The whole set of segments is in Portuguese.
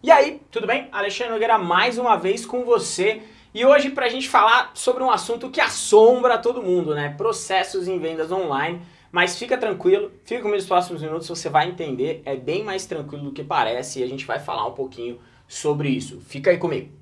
E aí, tudo bem? Alexandre Nogueira mais uma vez com você e hoje para a gente falar sobre um assunto que assombra todo mundo, né? Processos em vendas online, mas fica tranquilo, fica comigo nos próximos minutos, você vai entender, é bem mais tranquilo do que parece e a gente vai falar um pouquinho sobre isso. Fica aí comigo.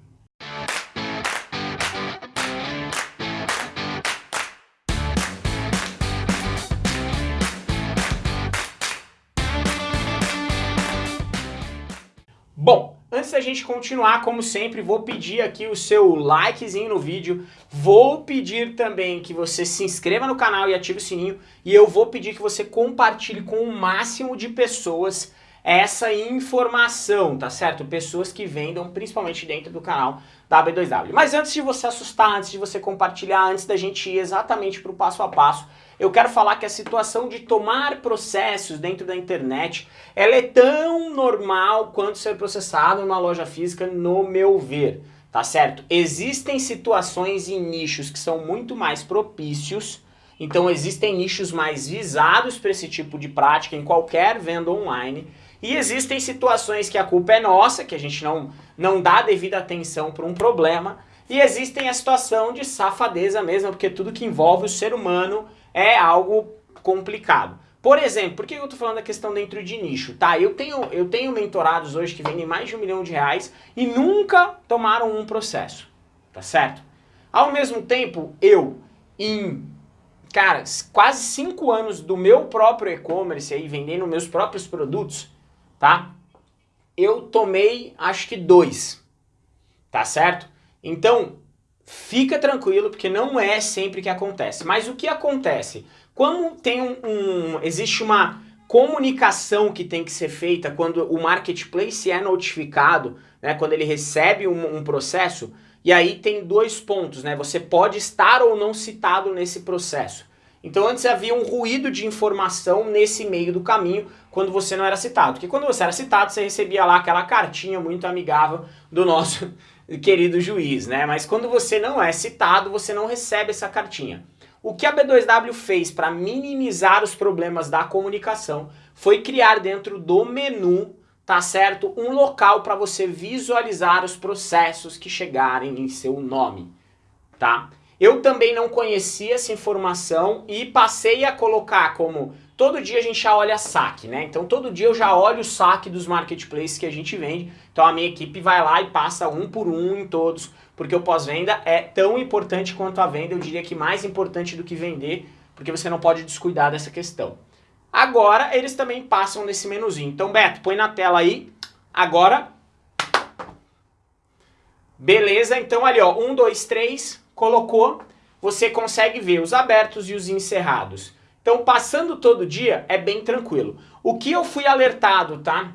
Antes da gente continuar, como sempre, vou pedir aqui o seu likezinho no vídeo, vou pedir também que você se inscreva no canal e ative o sininho, e eu vou pedir que você compartilhe com o máximo de pessoas essa informação, tá certo? Pessoas que vendam, principalmente dentro do canal da B2W. Mas antes de você assustar, antes de você compartilhar, antes da gente ir exatamente para o passo a passo, eu quero falar que a situação de tomar processos dentro da internet, ela é tão normal quanto ser processado numa loja física, no meu ver, tá certo? Existem situações e nichos que são muito mais propícios, então existem nichos mais visados para esse tipo de prática em qualquer venda online, e existem situações que a culpa é nossa, que a gente não, não dá devida atenção para um problema, e existem a situação de safadeza mesmo, porque tudo que envolve o ser humano é algo complicado. Por exemplo, por que eu estou falando da questão dentro de nicho? Tá, eu tenho, eu tenho mentorados hoje que vendem mais de um milhão de reais e nunca tomaram um processo, tá certo? Ao mesmo tempo, eu, em, cara, quase cinco anos do meu próprio e-commerce aí, vendendo meus próprios produtos, tá? Eu tomei, acho que dois, tá certo? Então, Fica tranquilo, porque não é sempre que acontece. Mas o que acontece? Quando tem um, um, existe uma comunicação que tem que ser feita quando o marketplace é notificado, né, quando ele recebe um, um processo, e aí tem dois pontos, né? Você pode estar ou não citado nesse processo. Então antes havia um ruído de informação nesse meio do caminho quando você não era citado. Porque quando você era citado, você recebia lá aquela cartinha muito amigável do nosso querido juiz, né? Mas quando você não é citado, você não recebe essa cartinha. O que a B2W fez para minimizar os problemas da comunicação foi criar dentro do menu, tá certo? Um local para você visualizar os processos que chegarem em seu nome, tá? Eu também não conhecia essa informação e passei a colocar como todo dia a gente já olha saque, né? Então todo dia eu já olho o saque dos marketplaces que a gente vende. Então a minha equipe vai lá e passa um por um em todos, porque o pós-venda é tão importante quanto a venda, eu diria que mais importante do que vender, porque você não pode descuidar dessa questão. Agora eles também passam nesse menuzinho. Então Beto, põe na tela aí. Agora Beleza, então ali ó, um, dois, três, colocou, você consegue ver os abertos e os encerrados. Então, passando todo dia é bem tranquilo. O que eu fui alertado, tá?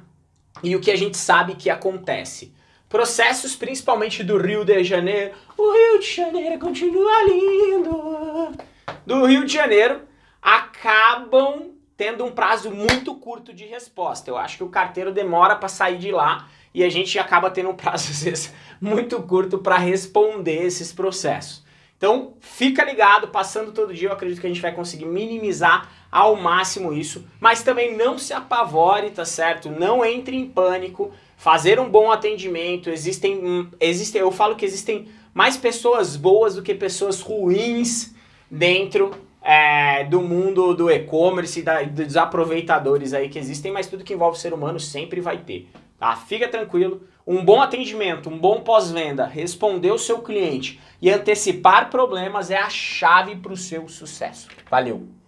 E o que a gente sabe que acontece. Processos principalmente do Rio de Janeiro. O Rio de Janeiro continua lindo. Do Rio de Janeiro acabam tendo um prazo muito curto de resposta. Eu acho que o carteiro demora para sair de lá e a gente acaba tendo um prazo às vezes muito curto para responder esses processos. Então fica ligado, passando todo dia eu acredito que a gente vai conseguir minimizar ao máximo isso, mas também não se apavore, tá certo? Não entre em pânico, fazer um bom atendimento, existem, hum, existem eu falo que existem mais pessoas boas do que pessoas ruins dentro é, do mundo do e-commerce, dos aproveitadores aí que existem, mas tudo que envolve o ser humano sempre vai ter. Tá? Fica tranquilo, um bom atendimento, um bom pós-venda, responder o seu cliente e antecipar problemas é a chave para o seu sucesso. Valeu!